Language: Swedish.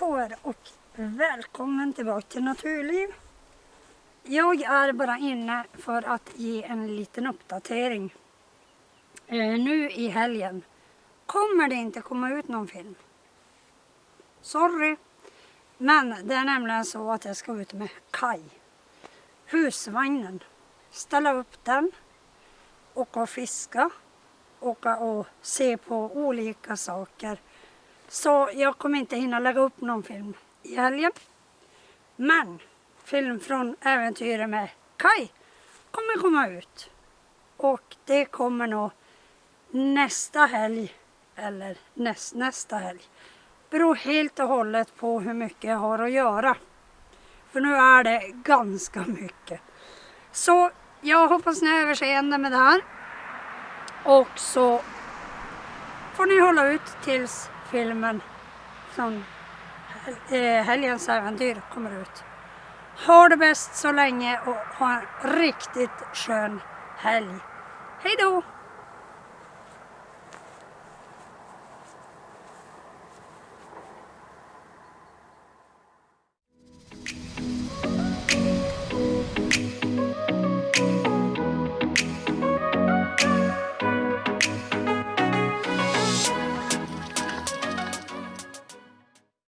på er och välkommen tillbaka till Naturliv. Jag är bara inne för att ge en liten uppdatering. Eh, nu i helgen kommer det inte komma ut någon film. Sorry. Men det är nämligen så att jag ska ut med Kai. Husvagnen. Ställa upp den. Åka och fiska. Åka och se på olika saker. Så jag kommer inte hinna lägga upp någon film i helgen. Men film från äventyret med Kai kommer komma ut. Och det kommer nog nästa helg eller näst, nästa helg. Beror helt och hållet på hur mycket jag har att göra. För nu är det ganska mycket. Så jag hoppas ni har överseende med det här. Och så får ni hålla ut tills filmen som eh, helgens äventyr kommer ut. Ha det bäst så länge och ha en riktigt skön helg. Hej då!